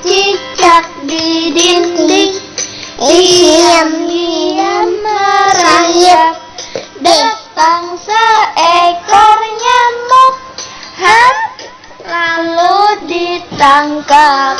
Cicak di dinding Diam-diam merayap Datang seekor nyamuk Hap Lalu ditangkap.